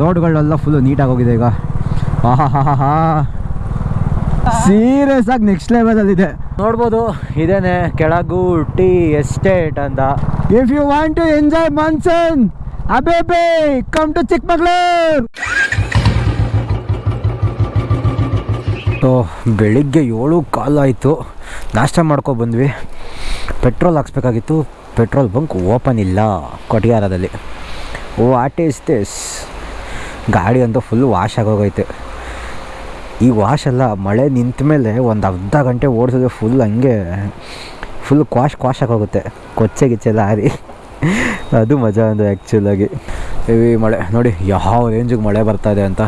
ರೋಡ್ಗಳೆಲ್ಲ full ನೀಟಾಗಿ ಹೋಗಿದೆ ಈಗ. ಆಹಾ ಸೀರಿಯಸ್ ಆಗಿ ನೆಕ್ಸ್ಟ್ ಲೆವೆಲಲ್ಲಿದೆ ನೋಡ್ಬೋದು, ಇದೇನೆ ಕೆಳಗು ಟೀ ಎಸ್ಟೇಟ್ ಅಂತ. If you want to enjoy monsoon ಅಬೇಬೆ come to Chikkamagaluru. So ಬೆಳಿಗ್ಗೆ ಏಳು ಕಾಲಾಯಿತು ನಾಷ್ಟ ಮಾಡ್ಕೊ ಬಂದ್ವಿ. ಪೆಟ್ರೋಲ್ ಹಾಕ್ಸ್ಬೇಕಾಗಿತ್ತು. ಪೆಟ್ರೋಲ್ ಬಂಕ್ ಓಪನ್ ಇಲ್ಲ ಕೊಟ್ಟಿಗಾರದಲ್ಲಿ ಓ ಆಟ್ ಇಸ್ ದಿಸ್ ಗಾಡಿ ಅಂತೂ ಫುಲ್ ವಾಶ್ ಆಗೋಗೈತೆ. ಈ ವಾಶ್ ಎಲ್ಲ ಮಳೆ ನಿಂತ ಮೇಲೆ ಒಂದು ಅರ್ಧ ಗಂಟೆ ಓಡಿಸಿದ್ರೆ ಫುಲ್ ಹಂಗೆ ಫುಲ್ ಕ್ವಾಶ್ ಕ್ವಾಶ್ ಆಗೋಗುತ್ತೆ. ಕೊಚ್ಚೆ ಗಿಚ್ಚೆ ಲಾರಿ ಅದು ಮಜಾ ಅಂದರೆ ಆ್ಯಕ್ಚುಲಾಗಿ ಹೆವಿ ಮಳೆ ನೋಡಿ ಯಾವ ರೇಂಜಿಗೆ ಮಳೆ ಬರ್ತಾ ಇದೆ ಅಂತ.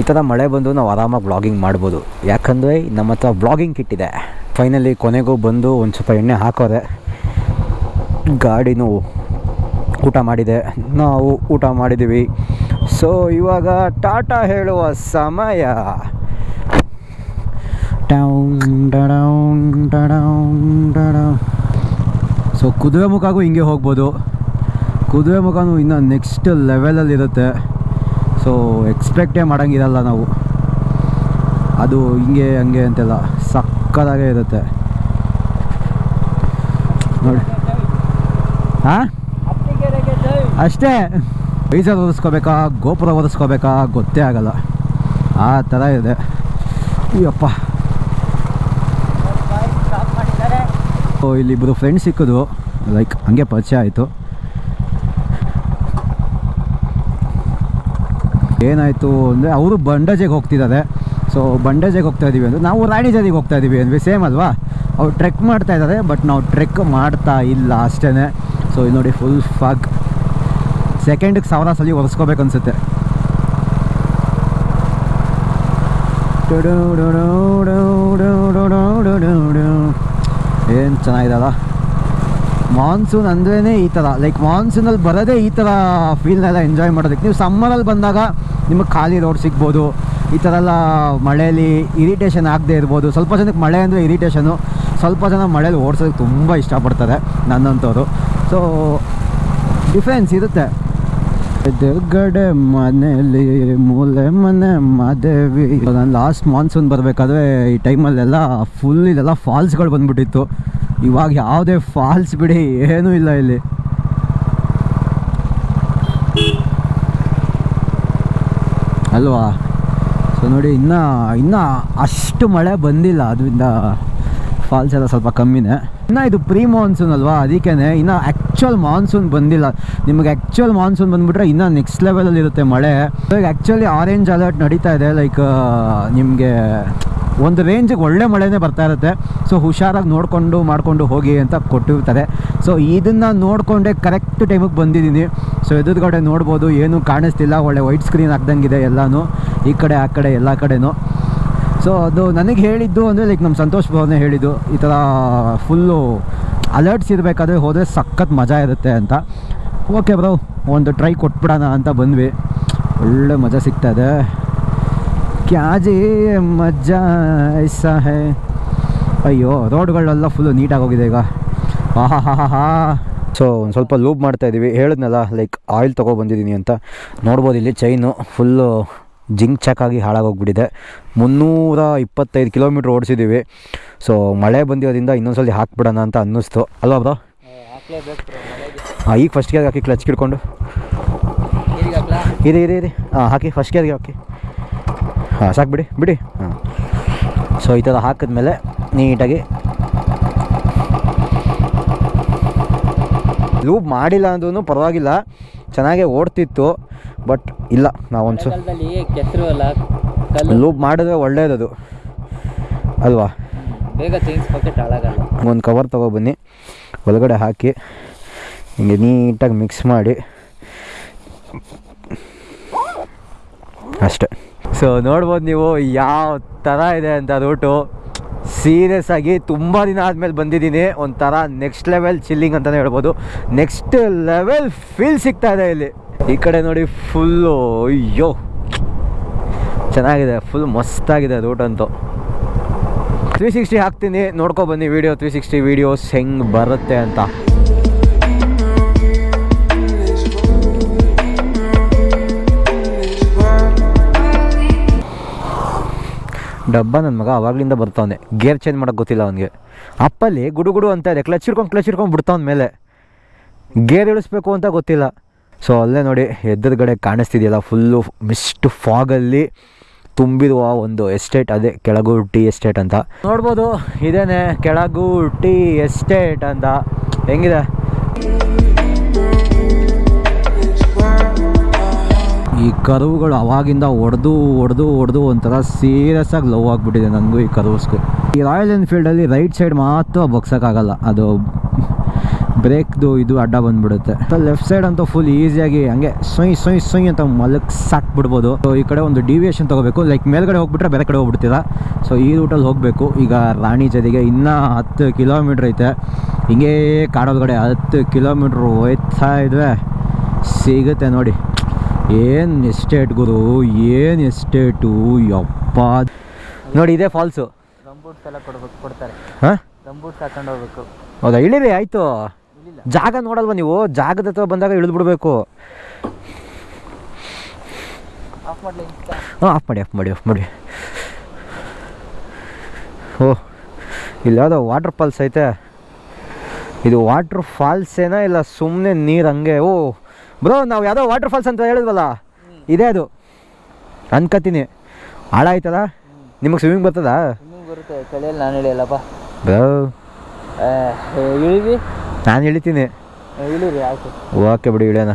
ಈ ಥರ ಮಳೆ ಬಂದು ನಾವು ಆರಾಮಾಗಿ ಬ್ಲಾಗಿಂಗ್ ಮಾಡ್ಬೋದು. ಯಾಕಂದರೆ ನಮ್ಮ ಹತ್ರ ಬ್ಲಾಗಿಂಗ್ ಕಿಟ್ಟಿದೆ ಫೈನಲಿ ಕೊನೆಗೂ ಬಂದು ಒಂದು ಸ್ವಲ್ಪ ಎಣ್ಣೆ ಹಾಕೋರೆ. ಗಾಡಿನೂ ಊಟ ಮಾಡಿದೆ. ನಾವು ಊಟ ಮಾಡಿದ್ದೀವಿ ಸೊ ಇವಾಗ ಟಾಟಾ ಹೇಳುವ ಸಮಯ. ಸೊ ಕುದುರೆ ಮುಖಗೂ ಹಿಂಗೆ ಹೋಗ್ಬೋದು. ಕುದುರೆ ಮುಖನೂ ಇನ್ನು ನೆಕ್ಸ್ಟ್ ಲೆವೆಲಲ್ಲಿರುತ್ತೆ ಸೊ ಎಕ್ಸ್ಪೆಕ್ಟೇ ಮಾಡೋಂಗಿರಲ್ಲ ನಾವು. ಅದು ಹಿಂಗೆ ಹಂಗೆ ಅಂತೆಲ್ಲ ಸಕ್ಕದಾಗೇ ಇರುತ್ತೆ. ನೋಡಿ. ಹಾಂ ಅಷ್ಟೇ. ಬೀಜರ್ ಒರೆಸ್ಕೋಬೇಕಾ ಗೋಪುರ ಒರೆಸ್ಕೋಬೇಕಾ ಗೊತ್ತೇ ಆಗಲ್ಲ. ಆ ಥರ ಇದೆ. ಅಯ್ಯಪ್ಪ. ಇಲ್ಲಿ ಇಬ್ಬರು ಫ್ರೆಂಡ್ಸ್ ಸಿಕ್ಕಿದ್ರು. ಲೈಕ್ ಹಂಗೆ ಪರಿಚಯ ಆಯಿತು. ಏನಾಯಿತು ಅಂದರೆ, ಅವರು ಬಂಡಜೆಗೆ ಹೋಗ್ತಿದ್ದಾರೆ. ಸೊ ಬಂಡಜೆಗೆ ಹೋಗ್ತಾ ಇದ್ದೀವಿ ಅಂದರೆ, ನಾವು ರಾಣಿಜರಿಗೆ ಹೋಗ್ತಾ ಇದ್ದೀವಿ ಅಂದ್ವಿ ಸೇಮ್ ಅಲ್ವಾ? ಅವ್ರು ಟ್ರೆಕ್ ಮಾಡ್ತಾ ಇದ್ದಾರೆ ಬಟ್ ನಾವು ಟ್ರೆಕ್ ಮಾಡ್ತಾ ಇಲ್ಲ ಅಷ್ಟೇ ಸೊ ಇಲ್ಲಿ ನೋಡಿ ಫುಲ್ ಫಾಗ್ ಸೆಕೆಂಡಿಗೆ ಸಾವಿರ ಸಲ ಒರೆಸ್ಕೋಬೇಕು ಅನ್ಸುತ್ತೆ. ಏನು ಚೆನ್ನಾಗಿದಲ್ಲ ಮಾನ್ಸೂನ್ ಅಂದ್ರೇ ಈ ಥರ ಲೈಕ್ ಮಾನ್ಸೂನಲ್ಲಿ ಬರೋದೇ ಈ ಥರ ಫೀಲ್ನೆಲ್ಲ ಎಂಜಾಯ್ ಮಾಡೋದಕ್ಕೆ. ನೀವು ಸಮ್ಮರಲ್ಲಿ ಬಂದಾಗ ನಿಮಗೆ ಖಾಲಿ ರೋಡ್ ಸಿಗ್ಬೋದು. ಈ ಥರ ಎಲ್ಲ ಮಳೆಯಲ್ಲಿ ಇರಿಟೇಷನ್ ಆಗದೆ ಇರ್ಬೋದು. ಸ್ವಲ್ಪ ಜನಕ್ಕೆ ಮಳೆ ಅಂದರೆ ಇರಿಟೇಷನು ಸ್ವಲ್ಪ ಜನ ಮಳೇಲಿ ಓಡಿಸೋದಕ್ಕೆ ತುಂಬ ಇಷ್ಟಪಡ್ತಾರೆ ನನ್ನಂಥವ್ರು ಸೊ ಡಿಫ್ರೆನ್ಸ್ ಇರುತ್ತೆ. ಎದುರುಗಡೆ ಮನೆಯಲ್ಲಿ ಮೂಲೆ ಮನೆ ಮಾದೇವಿ. ನಾನು ಲಾಸ್ಟ್ ಮಾನ್ಸೂನ್ ಬರಬೇಕಾದ್ರೆ ಈ ಟೈಮಲ್ಲೆಲ್ಲ ಫುಲ್ ಇದೆಲ್ಲ ಫಾಲ್ಸ್ಗಳು ಬಂದ್ಬಿಟ್ಟಿತ್ತು. ಇವಾಗ ಯಾವುದೇ ಫಾಲ್ಸ್ ಬಿಡಿ, ಏನೂ ಇಲ್ಲ ಇಲ್ಲಿ. ಅಲ್ವಾ? ಸೊ ನೋಡಿ, ಇನ್ನೂ ಇನ್ನೂ ಅಷ್ಟು ಮಳೆ ಬಂದಿಲ್ಲ, ಅದರಿಂದ ಫಾಲ್ಸ್ ಎಲ್ಲ ಸ್ವಲ್ಪ ಕಮ್ಮಿನೇ. ಇನ್ನು ಇದು ಪ್ರೀ ಮಾನ್ಸೂನ್ ಅಲ್ವಾ? ಅದಕ್ಕೇ ಇನ್ನು ಆ್ಯಕ್ಚುಯಲ್ ಮಾನ್ಸೂನ್ ಬಂದಿಲ್ಲ. ನಿಮಗೆ ಆ್ಯಕ್ಚುಯಲ್ ಮಾನ್ಸೂನ್ ಬಂದುಬಿಟ್ರೆ ಇನ್ನೂ ನೆಕ್ಸ್ಟ್ ಲೆವೆಲಲ್ಲಿ ಇರುತ್ತೆ ಮಳೆ. ಆ್ಯಕ್ಚುಲಿ ಆರೆಂಜ್ ಅಲರ್ಟ್ ನಡೀತಾ ಇದೆ ಲೈಕ್ ನಿಮಗೆ ಒಂದು ರೇಂಜಿಗೆ ಒಳ್ಳೆ ಮಳೆನೇ ಬರ್ತಾ ಇರುತ್ತೆ. ಸೊ ಹುಷಾರಾಗಿ ನೋಡಿಕೊಂಡು, ಮಾಡಿಕೊಂಡು ಹೋಗಿ ಅಂತ ಕೊಟ್ಟಿರ್ತಾರೆ. ಸೊ ಇದನ್ನು ನೋಡಿಕೊಂಡೆ ಕರೆಕ್ಟ್ ಟೈಮಿಗೆ ಬಂದಿದ್ದೀನಿ. ಸೊ ಎದುರುಗಡೆ ನೋಡ್ಬೋದು, ಏನೂ ಕಾಣಿಸ್ತಿಲ್ಲ. ಒಳ್ಳೆ ವೈಟ್ ಸ್ಕ್ರೀನ್ ಹಾಕ್ದಂಗಿದೆ ಎಲ್ಲನೂ. ಈ ಕಡೆ, ಆ ಕಡೆ, ಎಲ್ಲ ಕಡೆನೂ. ಸೊ ಅದು ನನಗೆ ಹೇಳಿದ್ದು ಅಂದರೆ ಲೈಕ್ ನಮ್ಮ ಸಂತೋಷ್ ಭವನೇ ಹೇಳಿದ್ದು, ಈ ಥರ ಫುಲ್ಲು ಅಲರ್ಟ್ಸ್ ಇರಬೇಕಾದ್ರೆ ಹೋದರೆ ಸಖತ್ ಮಜಾ ಇರುತ್ತೆ ಅಂತ. ಓಕೆ ಬ್ರೋ ಒಂದು ಟ್ರೈ ಕೊಟ್ಬಿಡೋಣ ಅಂತ ಬಂದ್ವಿ. ಒಳ್ಳೆ ಮಜಾ ಸಿಗ್ತಾ ಇದೆ. ಕ್ಯಾಜಿ ಮಜಾ ಐಸಾ ಹೇ. ಅಯ್ಯೋ, ರೋಡ್ಗಳೆಲ್ಲ ಫುಲ್ಲು ನೀಟಾಗಿ ಹೋಗಿದೆ ಈಗ. ಆಹಾ ಹಾ ಹಾ ಹಾ ಸೊ ಒಂದು ಸ್ವಲ್ಪ ಲೂಪ್ ಮಾಡ್ತಾ ಇದ್ದೀವಿ ಹೇಳಿದ್ನಲ್ಲ ಲೈಕ್ ಆಯಿಲ್ ತೊಗೊಬಂದಿದ್ದೀನಿ ಅಂತ. ನೋಡ್ಬೋದು ಇಲ್ಲಿ ಚೈನು ಫುಲ್ಲು ಜಿಂಕ್ ಚಾಕಾಗಿ ಹಾಳಾಗೋಗ್ಬಿಟ್ಟಿದೆ. ಮುನ್ನೂರ ಇಪ್ಪತ್ತೈದು ಕಿಲೋಮೀಟ್ರ್ ಓಡಿಸಿದ್ದೀವಿ ಸೊ ಮಳೆ ಬಂದಿರೋದ್ರಿಂದ ಇನ್ನೊಂದ್ಸಲಿ ಹಾಕ್ಬಿಡೋಣ ಅಂತ ಅನ್ನಿಸ್ತು. ಅಲ್ವಾ ಬ್ರೋ? ಹಾಂ ಈಗ ಫಸ್ಟ್ ಗೇರ್ಗೆ ಹಾಕಿ ಕ್ಲಚ್ ಕಿಡ್ಕೊಂಡು ಇದೆ ಇದೆ ಇದೆ ಹಾಂ ಹಾಕಿ ಫಸ್ಟ್ ಗೇರ್ಗೆ ಹಾಕಿ. ಹಾಂ ಸಾಕು ಬಿಡಿ ಬಿಡಿ. ಹಾಂ. ಸೊ ಈ ಥರ ಹಾಕಿದ್ಮೇಲೆ ನೀಟಾಗಿ ಲೂಪ್ ಮಾಡಿಲ್ಲ ಅಂದ್ರೂ ಪರವಾಗಿಲ್ಲ. ಚೆನ್ನಾಗೇ ಓಡ್ತಿತ್ತು. ಬಟ್ ಇಲ್ಲ ನಾವೊಂದು ಕೆಸರು ಅಲ್ಲ ಕಲ್ಲು. ಲೂಪ್ ಮಾಡಿದ್ರೆ ಒಳ್ಳೇದದು ಅಲ್ವಾ? ಬೇಗ ಚೇಂಜ್ ಪಾಕೆಟ್ ಹಾಳಾಗಲ್ಲ. ಒಂದು ಕವರ್ ತೊಗೊಬನ್ನಿ ಒಳಗಡೆ ಹಾಕಿ ಹಿಂಗೆ ನೀಟಾಗಿ ಮಿಕ್ಸ್ ಮಾಡಿ. ಅಷ್ಟೆ. ಸೊ ನೋಡ್ಬೋದು ನೀವು ಯಾವ ಥರ ಇದೆ ಅಂತ ರೂಟು ಸೀರಿಯಸ್ ಆಗಿ ತುಂಬ ದಿನ ಆದಮೇಲೆ ಬಂದಿದ್ದೀನಿ. ಒಂಥರ ನೆಕ್ಸ್ಟ್ ಲೆವೆಲ್ ಚಿಲ್ಲಿಂಗ್ ಅಂತಲೇ ಹೇಳ್ಬೋದು. ನೆಕ್ಸ್ಟ್ ಲೆವೆಲ್ ಫೀಲ್ ಸಿಗ್ತಾ ಇದೆ ಇಲ್ಲಿ. ಈ ಕಡೆ ನೋಡಿ ಫುಲ್ಲು, ಅಯ್ಯೋ. ಚೆನ್ನಾಗಿದೆ, ಫುಲ್ ಮಸ್ತಾಗಿದೆ ರೂಟ್ ಅಂತೂ. ತ್ರೀ ಸಿಕ್ಸ್ಟಿ ಹಾಕ್ತೀನಿ, ನೋಡ್ಕೊ ಬನ್ನಿ ವಿಡಿಯೋ ತ್ರೀ ಸಿಕ್ಸ್ಟಿ ವೀಡಿಯೋಸ್ ಹೆಂಗೆ ಬರುತ್ತೆ ಅಂತ. ಡಬ್ಬ ನನ್ನ ಮಗ ಅವಾಗಲಿಂದ ಬರ್ತಾವನೆ. ಗೇರ್ ಚೇಂಜ್ ಮಾಡೋಕೆ ಗೊತ್ತಿಲ್ಲ ಅವನಿಗೆ. ಅಪ್ಪಲ್ಲಿ ಗುಡುಗುಡು ಅಂತ ಇದೆ. ಕ್ಲಚ್ ಹಿಡ್ಕೊಂಡು ಕ್ಲಚ್ ಹಿಡ್ಕೊಂಡು ಬಿಡ್ತಾವನ ಮೇಲೆ. ಗೇರ್ ಇಳಿಸ್ಬೇಕು ಅಂತ ಗೊತ್ತಿಲ್ಲ. ಸೊ ಅಲ್ಲೇ ನೋಡಿ ಎದುರುಗಡೆ ಕಾಣಿಸ್ತಿದೆಯಲ್ಲ ಫುಲ್ಲು ಮಿಸ್ಟ್ ಫಾಗಲ್ಲಿ ತುಂಬಿರುವ ಒಂದು ಎಸ್ಟೇಟ್ ಅದೇ ಕೆಳಗು ಟಿ ಎಸ್ಟೇಟ್ ಅಂತ. ನೋಡ್ಬೋದು, ಇದೇನೆ ಕೆಳಗು ಟಿ ಎಸ್ಟೇಟ್ ಅಂತ. ಹೆಂಗಿದೆ? ಈ ಕರುವುಗಳು ಅವಾಗಿಂದ ಹೊಡೆದು ಹೊಡೆದು ಹೊಡೆದು ಒಂಥರ ಸೀರಿಯಸ್ ಆಗಿ ಲವ್ ಆಗಿಬಿಟ್ಟಿದೆ ನನಗೂ ಈ ಕರುವ್ಸ್ಗೂ ಈ ರಾಯಲ್ ಎನ್ಫೀಲ್ಡಲ್ಲಿ ರೈಟ್ ಸೈಡ್ ಮಾತ್ರ ಬಗ್ಸೋಕ್ಕಾಗಲ್ಲ. ಅದು ಬ್ರೇಕ್ದು ಇದು ಅಡ್ಡ ಬಂದ್ಬಿಡುತ್ತೆ. ಲೆಫ್ಟ್ ಸೈಡ್ ಅಂತ ಫುಲ್ ಈಸಿಯಾಗಿ ಹಂಗೆ ಸೊಯ್ ಸೊಯ್ ಸೊಯ್ ಅಂತ ಮಲಕ್ ಸಾಕ್ಬಿಡ್ಬೋದು ಸೊ ಈ ಕಡೆ ಒಂದು ಡಿವಿಯೇಷನ್ ತಗೋಬೇಕು. ಲೈಕ್ ಮೇಲ್ಗಡೆ ಹೋಗ್ಬಿಟ್ರೆ ಬೇರೆ ಕಡೆ ಹೋಗ್ಬಿಡ್ತೀರಾ? ಸೊ ಈ ರೂಟಲ್ಲಿ ಹೋಗಬೇಕು. ಈಗ ರಾಣಿ ಜದಿಗೆ ಇನ್ನೂ ಹತ್ತು ಕಿಲೋಮೀಟ್ರ್ ಐತೆ. ಹಿಂಗೇ ಕಾಡೋದ್ಗಡೆ ಹತ್ತು ಕಿಲೋಮೀಟ್ರ್ ಹೋಯ್ತಾ ಇದ್ವೆ ಸಿಗುತ್ತೆ ನೋಡಿ. ಏನು ಎಸ್ಟೇಟ್ ಗುರು ಏನು ಎಸ್ಟೇಟು ಯಪ್ಪ. ನೋಡಿ ಇದೇ ಫಾಲ್ಸು ಗಂಬೂಟ್ಸ್ ಎಲ್ಲ ಕೊಡ್ಬೇಕು ಕೊಡ್ತಾರೆ. ಹಾಂ? ಹಾಕೊಂಡು ಹೋಗ್ಬೇಕು. ಹೌದಾ? ಇಳಿರಿ ಆಯಿತು. ಜಾಗ ನೋಡಲ್ವಾ ನೀವು? ಜಾಗದ ಹತ್ರ ಬಂದಾಗ ಇಳಿದು ಬಿಡಬೇಕು. ಹಾಂ ಆಫ್ ಮಾಡಿ ಆಫ್ ಮಾಡಿ ಆಫ್ ಮಾಡಿ. ಓ ಇಲ್ಲಿ ಯಾವುದೋ ವಾಟರ್ ಫಾಲ್ಸ್ ಐತೆ. ಇದು ವಾಟರ್ ಫಾಲ್ಸೇನಾ ಇಲ್ಲ ಸುಮ್ಮನೆ ನೀರು ಹಂಗೆ. ಓ ಬ್ರೋ ನಾವು ಯಾವುದೋ ವಾಟರ್ ಫಾಲ್ಸ್ ಅಂತ ಹೇಳಿದ್ವಲ್ಲ? ಇದೇ ಅದು. ಅನ್ಕತೀನಿ. ಹಾಳ ಆಯ್ತದ ನಿಮಗೆ ಸ್ವಿಮ್ಮಿಂಗ್ ಬರ್ತದಾ? ಸ್ವಿಮ್ಮಿಂಗ್ ಬರುತ್ತೆ ಕಳೆಯಲ್ಲಿ ನಾನು ಇಳಿಯಲ್ಲಪ್ಪ. ಬ್ರೋ. ಇಳಿವಿ? ನಾನು ಇಳಿತೀನಿ ಇಳಿರಿ ಆಯ್ತು. ಓಕೆ ಬಿಡಿ ಇಳಿಯೋಣ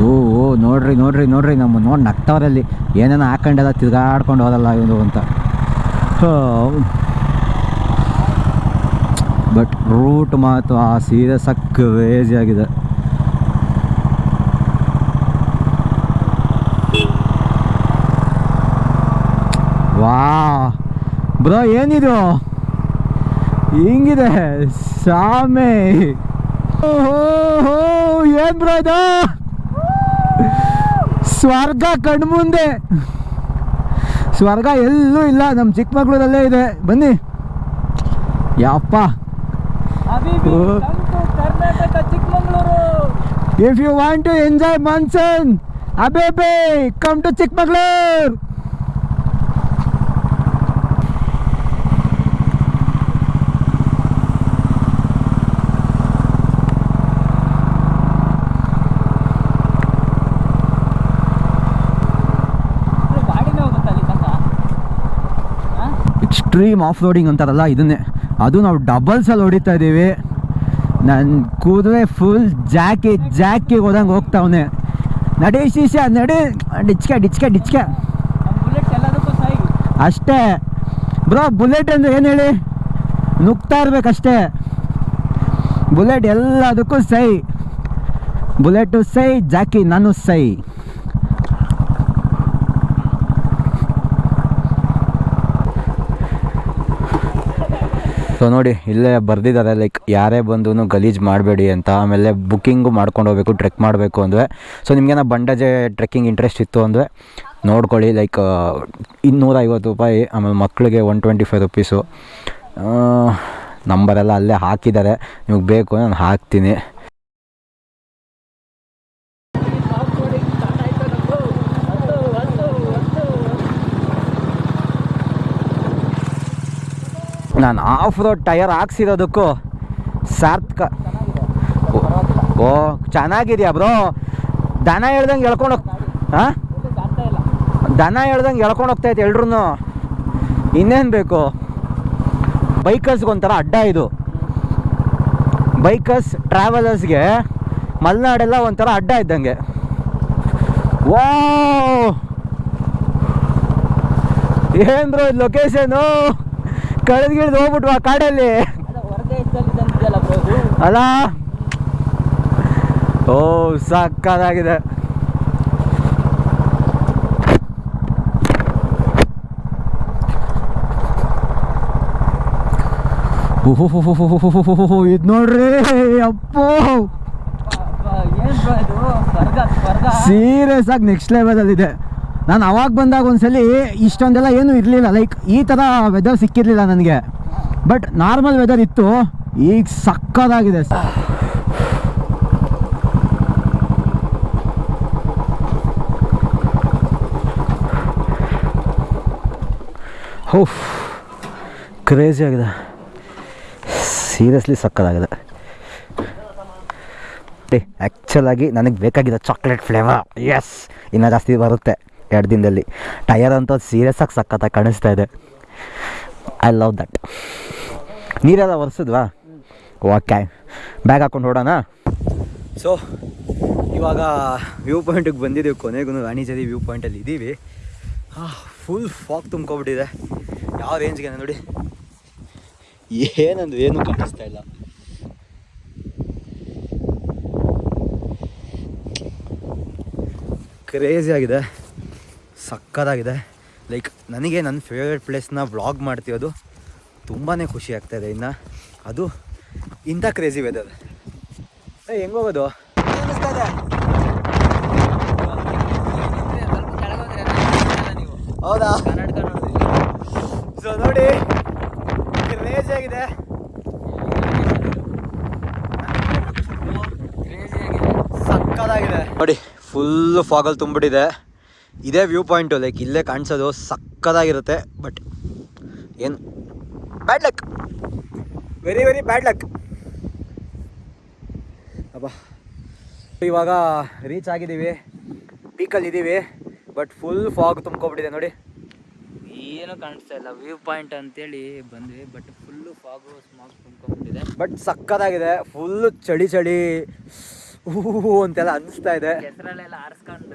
ಓ ಓ ನೋಡ್ರಿ ನೋಡ್ರಿ ನೋಡ್ರಿ ನಮ್ಮ ನೋಡಿ ನಗ್ತವ್ರಲ್ಲಿ. ಏನೇನೋ ಹಾಕೊಂಡೆಲ್ಲ ತಿರ್ಗಾಡ್ಕೊಂಡು ಹೋದಲ್ಲ ಇವನು ಅಂತ. ಬಟ್ ರೂಟ್ ಮಾತ್ರ ಸೀರೆ ಸಕ್ಕ ವೇಜಿ ಆಗಿದೆ. ವಾ ಬ್ರೋ ಏನಿದು? ಹಿಂಗಿದೆ. ಹೋ ಏನ್ ಬ್ರೋ ಇದು? ಸ್ವರ್ಗ ಕಣ್ಮುಂದೆ. ಸ್ವರ್ಗ ಎಲ್ಲೂ ಇಲ್ಲ ನಮ್ಮ ಚಿಕ್ಕಮಗಳೂರಲ್ಲೇ ಇದೆ. ಬನ್ನಿ. ಯಪ್ಪ. ಅಬಿಬಿ, ಓ. come to Karnataka Chikkamagaluru. If you want to enjoy monsoon ಅಬೇಬೆ come to Chikkamagaluru. ಗಾಡಿನೇ ಹೋಗುತ್ತಾ ಅಲ್ಲಿ ತನಕ ಹಾಂ ಎಕ್ಸ್ಟ್ರೀಮ್ ಆಫ್ ರೋಡಿಂಗ್ ಅಂತಾರಲ್ಲ ಇದನ್ನೇ. ಅದು ನಾವು ಡಬಲ್ಸಲ್ಲಿ ಹೊಡಿತಾ ಇದ್ದೀವಿ ನನ್ನ ಕೂದಲೇ ಫುಲ್ ಜಾಕಿ ಜಾಕಿ ಹೋದಂಗೆ ಹೋಗ್ತಾವನೆ ನಡಿ ಶೀಶ, ನಡಿ. ಡಿಚ್ಕೆ ಡಿಚ್ಕೆ ಡಿಚ್ಕೆ. ಅಷ್ಟೇ. ಬ್ರೋ, ಬುಲೆಟ್ ಅಂದ್ರೆ ಏನು ಹೇಳಿ? ನುಗ್ತಾ ಇರ್ಬೇಕಷ್ಟೇ. ಬುಲೆಟ್ ಎಲ್ಲದಕ್ಕೂ ಸೈ. ಬುಲೆಟು ಸೈ, ಜಾಕಿ ನಾನು ಸೈ. ಸೊ ನೋಡಿ, ಇಲ್ಲೇ ಬರ್ದಿದ್ದಾರೆ ಲೈಕ್ ಯಾರೇ ಬಂದು ಗಲೀಜು ಮಾಡಬೇಡಿ ಅಂತ. ಆಮೇಲೆ ಬುಕ್ಕಿಂಗು ಮಾಡ್ಕೊಂಡು ಹೋಗ್ಬೇಕು ಟ್ರೆಕ್ ಮಾಡಬೇಕು ಅಂದರೆ ಸೊ ನಿಮಗೇನೋ ಬಂಡಾಜೆ ಟ್ರೆಕ್ಕಿಂಗ್ ಇಂಟ್ರೆಸ್ಟ್ ಇತ್ತು ಅಂದರೆ ನೋಡ್ಕೊಳ್ಳಿ ಲೈಕ್ ಇನ್ನೂರೈವತ್ತು ರೂಪಾಯಿ, ಆಮೇಲೆ ಮಕ್ಕಳಿಗೆ ಒನ್ ಟ್ವೆಂಟಿ ಫೈವ್ ರುಪೀಸು ನಂಬರೆಲ್ಲ ಅಲ್ಲೇ ಹಾಕಿದ್ದಾರೆ. ನಿಮಗೆ ಬೇಕು ನಾನು ಹಾಕ್ತೀನಿ. ನಾನು ಆಫ್ ರೋಡ್ ಟಯರ್ ಹಾಕ್ಸಿರೋದಕ್ಕೂ ಸಾರ್ಥಕ. ಓ- ಓ, ಚೆನ್ನಾಗಿದೆಯಾ ಬ್ರೋ ದನ ಹೇಳ್ದಂಗೆ ಎಳ್ಕೊಂಡು ಹಾಂ ದನ ಹೇಳ್ದಂಗೆ ಎಳ್ಕೊಂಡು ಹೋಗ್ತೈತೆ ಎಲ್ರೂ ಇನ್ನೇನು ಬೇಕು? ಬೈಕರ್ಸ್ಗೆ ಒಂಥರ ಅಡ್ಡ ಇದು. ಬೈಕರ್ಸ್ ಟ್ರಾವೆಲರ್ಸ್ಗೆ ಮಲೆನಾಡೆಲ್ಲ ಒಂಥರ ಅಡ್ಡ ಇದ್ದಂಗೆ. ವಾ ಏನ್ ಬ್ರೋ ಇದು ಲೊಕೇಶನು ಕಳೆದ್ಗಿಳ್ದು ಹೋಗ್ಬಿಟ್ವಾ ಕಾಡಲ್ಲಿ? ಅಲ್ಲ ಓ ಸಕ್ಕದಾಗಿದೆ ಇದು ನೋಡ್ರಿ ಅಪ್ಪೋ ಸೀರಿಯಸ್ ಆಗಿ ನೆಕ್ಸ್ಟ್ ಲೆವೆಲಲ್ಲಿದೆ ನಾನು ಅವಾಗ ಬಂದಾಗ ಒಂದ್ಸಲಿ ಇಷ್ಟೊಂದೆಲ್ಲ ಏನೂ ಇರಲಿಲ್ಲ. ಲೈಕ್ ಈ ಥರ ವೆದರ್ ಸಿಕ್ಕಿರಲಿಲ್ಲ ನನಗೆ. ಬಟ್ ನಾರ್ಮಲ್ ವೆದರ್ ಇತ್ತು. ಈಗ ಸಕ್ಕದಾಗಿದೆ. ಓಫ್ ಕ್ರೇಜಿ ಆಗಿದೆ. ಸೀರಿಯಸ್ಲಿ ಸಕ್ಕದಾಗಿದೆ. ಆ್ಯಕ್ಚುಲಾಗಿ ನನಗೆ ಬೇಕಾಗಿದೆ ಚಾಕ್ಲೇಟ್ ಫ್ಲೇವರ್ ಎಸ್ ಇನ್ನೂ ಜಾಸ್ತಿ ಬರುತ್ತೆ. ಎರಡು ದಿನದಲ್ಲಿ. ಟಯರ್ ಅಂತ ಸೀರಿಯಸ್ ಆಗಿ ಸಖತ್ತಾಗಿ ಕಾಣಿಸ್ತಾ ಇದೆ. ಐ ಲವ್ ದಟ್ ನೀರೆಲ್ಲ ಒರೆಸಿದ್ವಾ? ಓಕೆ ಬ್ಯಾಗ್ ಹಾಕೊಂಡು ಹೊಡೋಣ ಸೊ ಇವಾಗ ವ್ಯೂ ಪಾಯಿಂಟಿಗೆ ಬಂದಿದ್ದೀವಿ ಕೊನೆಗೂ ರಾಣಿಜರಿ ವ್ಯೂ ಪಾಯಿಂಟಲ್ಲಿ ಇದ್ದೀವಿ ಫುಲ್ ಫಾಗ್ ತುಂಬ್ಕೊಬಿಟ್ಟಿದೆ. ಯಾವ ರೇಂಜ್ಗೆ ನೋಡಿ. ಏನಂದು ಏನು ಕಾಣಿಸ್ತಾ ಇಲ್ಲ. ಕ್ರೇಜಿ ಆಗಿದೆ. ಸಕ್ಕತ್ತಾಗಿದೆ ಲೈಕ್ ನನಗೆ ನನ್ನ ಫೇವ್ರೆಟ್ ಪ್ಲೇಸ್ನ ವ್ಲಾಗ್ ಮಾಡ್ತಿರೋದು ತುಂಬಾ ಖುಷಿ ಆಗ್ತಾಯಿದೆ ಇನ್ನು. ಅದು ಇಂಥ ಕ್ರೇಜಿ ವೆದರ್ ಏ ಹೆಂಗೋಗೋದು ಹೌದಾ? ಸೊ ನೋಡಿ ಕ್ರೇಜಿ ಆಗಿದೆ. ಕ್ರೇಜಿ ಆಗಿದೆ. ಸಕ್ಕದಾಗಿದೆ. ನೋಡಿ ಫುಲ್ ಫಾಗಲ್ ತುಂಬಿಟ್ಟಿದೆ. ಇದೇ ವ್ಯೂ ಪಾಯಿಂಟು ಲೈಕ್ ಇಲ್ಲೇ ಕಾಣಿಸೋದು ಸಕ್ಕದಾಗಿರುತ್ತೆ ಬಟ್ ಏನು? Bad luck very very bad luck ಅಬ್ಬಾ. ಇವಾಗ ರೀಚ್ ಆಗಿದ್ದೀವಿ. ಪೀಕಲ್ಲಿ ಇದ್ದೀವಿ ಬಟ್ ಫುಲ್ ಫಾಗ್ ತುಂಬ್ಕೊಬಿಟ್ಟಿದೆ ನೋಡಿ. ಏನು ಕಾಣಿಸ್ತಾ ಇಲ್ಲ. ವ್ಯೂ ಪಾಯಿಂಟ್ ಅಂತೇಳಿ ಬಂದ್ವಿ ಬಟ್ ಫುಲ್ಲು ಫಾಗು ಸ್ಮಾಗ್ ತುಂಬ್ಕೊಂಡ್ಬಿಟ್ಟಿದೆ ಬಟ್ ಸಕ್ಕದಾಗಿದೆ. ಫುಲ್ಲು ಚಳಿ ಚಳಿ. ಹೂ ಅಂತೆಲ್ಲ ಅನಿಸ್ತಾ ಇದೆ. ಹೆಸರಲ್ಲೆಲ್ಲ ಆರಿಸ್ಕೊಂಡು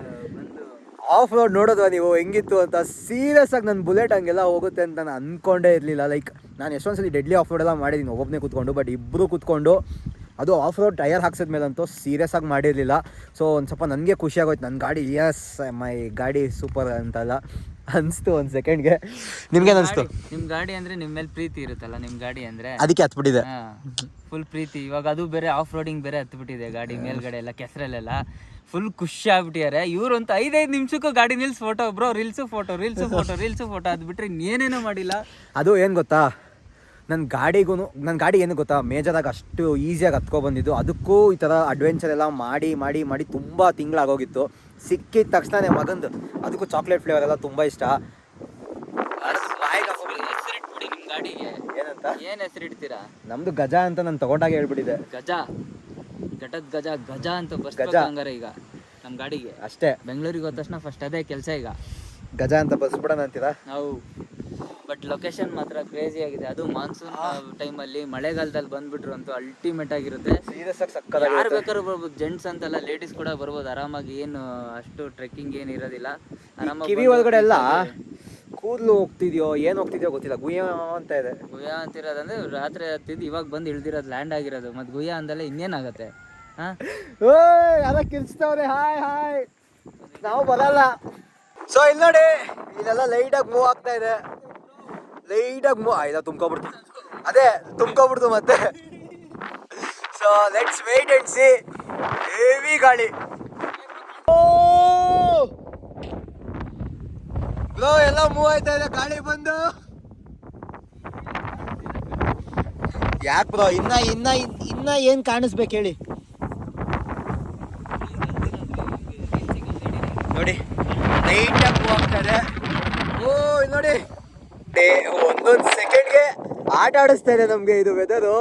ಆಫ್ ರೋಡ್ ನೋಡೋದು ನೀವು? ಹೆಂಗಿತ್ತು ಅಂತ? ಸೀರಿಯಸ್ ಆಗಿ ನನ್ನ ಬುಲೆಟ್ ಹಂಗೆಲ್ಲ ಹೋಗುತ್ತೆ ಅಂತ ನಾನು ಅಂದ್ಕೊಂಡೇ ಇರಲಿಲ್ಲ. ಲೈಕ್ ನಾನು ಎಷ್ಟೊಂದ್ಸಲಿ ಡೆಡ್ಲಿ ಆಫ್ ರೋಡ್ ಎಲ್ಲ ಮಾಡಿದ್ದೀನಿ ಒಬ್ಬನೇ ಕೂತ್ಕೊಂಡು ಬಟ್ ಇಬ್ಬರು ಕೂತ್ಕೊಂಡು ಅದು ಆಫ್ ರೋಡ್ ಟೈರ್ ಹಾಕ್ಸಿದ ಮೇಲಂತೂ ಸೀರಿಯಸ್ ಆಗಿ ಮಾಡಿರಲಿಲ್ಲ. ಸೊ ಒಂದು ಸ್ವಲ್ಪ ನನಗೆ ಖುಷಿಯಾಗೋಯ್ತು ನನ್ನ ಗಾಡಿ ಎಸ್ ಮೈ ಗಾಡಿ ಸೂಪರ್ ಅಂತಲ್ಲ. ಅನಿಸ್ತು ಒಂದು ಸೆಕೆಂಡ್ಗೆ ನಿಮ್ಗೇನು ಅನಿಸ್ತು? ನಿಮ್ಮ ನಿಮ್ ಗಾಡಿ ಅಂದ್ರೆ ನಿಮ್ ಮೇಲೆ ಪ್ರೀತಿ ಇರುತ್ತಲ್ಲ ನಿಮ್ ಗಾಡಿ ಅಂದ್ರೆ? ಅದಕ್ಕೆ ಹತ್ಬಿಟ್ಟಿದೆ. ಫುಲ್ ಪ್ರೀತಿ. ಇವಾಗ ಅದು ಬೇರೆ ಆಫ್ ರೋಡಿಂಗ್ ಬೇರೆ ಹತ್ಬಿಟ್ಟಿದೆ ಗಾಡಿ ಮೇಲ್ಗಡೆ ಎಲ್ಲ ಕೆಸರಲ್ಲೆಲ್ಲ. ಫುಲ್ ಖುಷಿ ಆಗ್ಬಿಟ್ಟಿದ್ದಾರೆ ಇವ್ರು ಅಂತ ಐದೈದು ನಿಮಿಷಕ್ಕೂ ಗಾಡಿ ನಿಲ್ಸ್ photo bro reels photo reels photo reels photo ಅದು ಬಿಟ್ಟರೆ ಇನ್ನೇನೇನೂ ಮಾಡಿಲ್ಲ. ಅದು ಏನು ಗೊತ್ತಾ? ನನ್ನ ಗಾಡಿಗೂ ನನ್ನ ಗಾಡಿ ಏನು ಗೊತ್ತಾ? ಮೇಜರಾಗಿ ಅಷ್ಟು ಈಸಿಯಾಗಿ ಹತ್ಕೊಬಂದಿದ್ದು. ಅದಕ್ಕೂ ಈ ಥರ ಅಡ್ವೆಂಚರ್ ಎಲ್ಲ ಮಾಡಿ ಮಾಡಿ ಮಾಡಿ ತುಂಬ ತಿಂಗಳಾಗೋಗಿತ್ತು. ಸಿಕ್ಕಿದ ತಕ್ಷಣ ಮಗಂದು. ಅದಕ್ಕೂ ಚಾಕ್ಲೇಟ್ ಫ್ಲೇವರ್ ಎಲ್ಲ ತುಂಬ ಇಷ್ಟ. ಹೆಸರಿಟ್ಬಿಡಿ ನಿಮ್ಮ ಗಾಡಿಗೆ. ಏನಂತ? ಏನ್ ಹೆಸರಿಡ್ತೀರಾ ನಮ್ದು ಗಜ ಅಂತ ನಾನು ತಗೊಂಡಾಗ ಹೇಳ್ಬಿಟ್ಟಿದೆ ಗಜ? ಘಟದ ಗಜ ಗಜ ಅಂತ ಗಜ. ಬರ್ಸ್ಬೇಕು ಹಂಗಾರೆ ಈಗ ನಮ್ಮ ಗಾಡಿಗೆ. ಅಷ್ಟೇ. ಬೆಂಗಳೂರಿಗೆ ಹೋದ ತಕ್ಷಣ ಫಸ್ಟ್ ಅದೇ ಕೆಲಸ ಈಗ. ಗಜ ಅಂತ ಬಸ್ಬಿಡೋಣ ಅಂತೀರಾ? ನಾವು ಬಟ್ ಲೊಕೇಶನ್ ಮಾತ್ರ ಕ್ರೇಜಿ ಆಗಿದೆ. ಅದು ಮಾನ್ಸೂನ್ ಟೈಮಲ್ಲಿ ಮಳೆಗಾಲದಲ್ಲಿ ಬಂದ್ಬಿಟ್ರು ಅಂತೂ ಅಲ್ಟಿಮೇಟ್ ಆಗಿರುತ್ತೆ. ಯಾರು ಬೇಕಾದ್ರೂ ಬರ್ಬೋದು. ಜೆಂಟ್ಸ್ ಅಂತಲ್ಲ ಲೇಡೀಸ್ ಕೂಡ ಬರ್ಬೋದು. ಆರಾಮಾಗಿ ಏನು ಅಷ್ಟು ಟ್ರೆಕ್ಕಿಂಗ್ ಏನು ಇರೋದಿಲ್ಲ. ಆರಾಮಾಗಿ ಕಿವಿ ಒಳಗಡೆ ಎಲ್ಲ ಕೂದಲು ಹೋಗ್ತಿದ್ಯೋ ಏನು ಹೋಗ್ತಿದ್ಯೋ ಗೊತ್ತಿಲ್ಲ. ಗುಯ್ಯ ಅಂತ ಇದೆ. ಗುಯ್ಯ ಅಂತಿರೋದಂದ್ರೆ ರಾತ್ರಿ ಹತ್ತಿದ್ದು ಇವಾಗ ಬಂದು ಇಳ್ದಿರೋದು ಲ್ಯಾಂಡ್ ಆಗಿರೋದು. ಮತ್ತೆ ಗುಯ್ಯ ಅಂದಲ್ಲ ಇನ್ನೇನಾಗತ್ತೆ? ಹಾ? ಅದ ಕಿರ್ಚ್ತವ್ರೆ ಹಾಯ್ ಹಾಯ್. ನಾವು ಬರಲ್ಲ. ಸೊ ಇಲ್ಲಿ ನೋಡಿ ಇಲ್ಲೆಲ್ಲ ಲೈಟಾಗಿ ಮೂವ್ ಆಗ್ತಾ ಇದೆ. ಲೈಟಾಗಿ ಆಯ್ತಾ ತುಂಬ್ಕೊಬಿಡ್ತು. ಅದೇ, ತುಂಬ್ಕೊಬಿಡ್ತು ಮತ್ತೆ. So let's wait and see heavy ಗಾಳಿ. ಬ್ರೋ ಎಲ್ಲ ಮೂವ್ ಆಯ್ತಾ ಇದೆ, ಗಾಳಿ ಬಂದು. ಯಾಕೆ ಬ್ರೋ ಇನ್ನ ಇನ್ನ ಇನ್ನ ಏನ್ ಕಾಣಿಸ್ಬೇಕು ಹೇಳಿ? ನೋಡಿ ಲೈಟಾಗಿ ಮೂವ್ ಆಗ್ತಾ ಇದೆ. ಓ ನೋಡಿ. ಒಂದೊಂದ್ ಸೆಕೆಂಡ್ಗೆ ಆಟ ಆಡಿಸ್ತಾ ಇದೆ ನಮಗೆ ಇದು ವೆದರು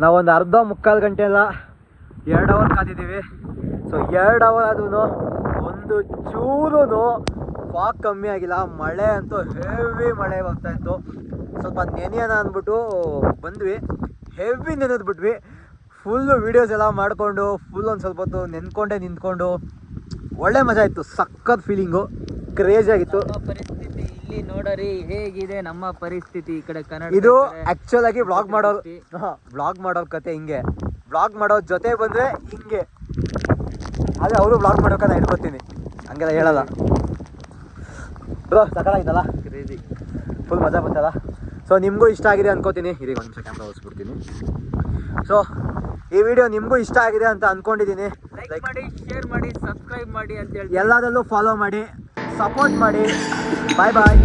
ನಾವೊಂದು ಅರ್ಧ ಮುಕ್ಕಾಲು ಗಂಟೆ ಎಲ್ಲ ಎರಡು ಅವರ್ ಕಾದಿದ್ದೀವಿ. ಸೊ ಎರಡು ಅವರ್ ಆದ್ರೂ ಒಂದು ಚೂರು ಫಾಗ್ ಕಮ್ಮಿ ಆಗಿಲ್ಲ. ಮಳೆ ಅಂತೂ ಹೆವಿ ಮಳೆ ಬರ್ತಾ ಇತ್ತು. ಸ್ವಲ್ಪ ನೆನೆಯೋಣ ಅಂದ್ಬಿಟ್ಟು ಬಂದ್ವಿ. ಹೆವಿ ನೆನೆದ್ಬಿಟ್ವಿ. ಫುಲ್ಲು ವೀಡಿಯೋಸ್ ಎಲ್ಲ ಮಾಡಿಕೊಂಡು ಫುಲ್ ಒಂದು ಸ್ವಲ್ಪ ಹೊತ್ತು ನೆನ್ಕೊಂಡೆ ನಿಂತ್ಕೊಂಡು ಒಳ್ಳೆ ಮಜಾ ಇತ್ತು ಸಖತ್ ಫೀಲಿಂಗು ಕ್ರೇಜಿ ಆಗಿತ್ತು. ಪರಿಸ್ಥಿತಿ ಇಲ್ಲಿ ನೋಡರಿ ಹೇಗಿದೆ ನಮ್ಮ ಪರಿಸ್ಥಿತಿ ಈ ಕಡೆ ಕನ್ನಡ ಇದು ಆಕ್ಚುಲ್ ಆಗಿ ಬ್ಲಾಗ್ ಮಾಡೋರು ಬ್ಲಾಗ್ ಮಾಡೋ ಕತೆ ಹಿಂಗೆ. ಬ್ಲಾಗ್ ಮಾಡೋ ಜೊತೆ ಬಂದ್ರೆ ಹಿಂಗೆ. ಅದೇ ಅವರು ವ್ಲಾಗ್ ಮಾಡೋಕೆ ಇಟ್ಕೋತೀನಿ ಹಂಗೆಲ್ಲ ಹೇಳಲ್ಲ. ಬ್ರೋ ಸಕಲಾಗಿತ್ತಲ್ಲ ಕ್ರೇಜಿ ಫುಲ್ ಮಜಾ ಬಂತಲ್ಲ? ಸೊ ನಿಮಗೂ ಇಷ್ಟ ಆಗಿದೆ ಅನ್ಕೋತೀನಿ. ಇದೀಗ ಒಂದು ನಿಮಿಷ ಕ್ಯಾಮ್ರಾ ಓಡಿಸ್ಬಿಡ್ತೀನಿ ಸೊ ಈ ವಿಡಿಯೋ ನಿಮಗೂ ಇಷ್ಟ ಆಗಿದೆ ಅಂತ ಅನ್ಕೊಂಡಿದ್ದೀನಿ. ಲೈಕ್ ಮಾಡಿ ಶೇರ್ ಮಾಡಿ ಸಬ್ಸ್ಕ್ರೈಬ್ ಮಾಡಿ ಅಂತ ಹೇಳಿ ಎಲ್ಲದಲ್ಲೂ ಫಾಲೋ ಮಾಡಿ ಸಪೋರ್ಟ್ ಮಾಡಿ. ಬಾಯ್ ಬಾಯ್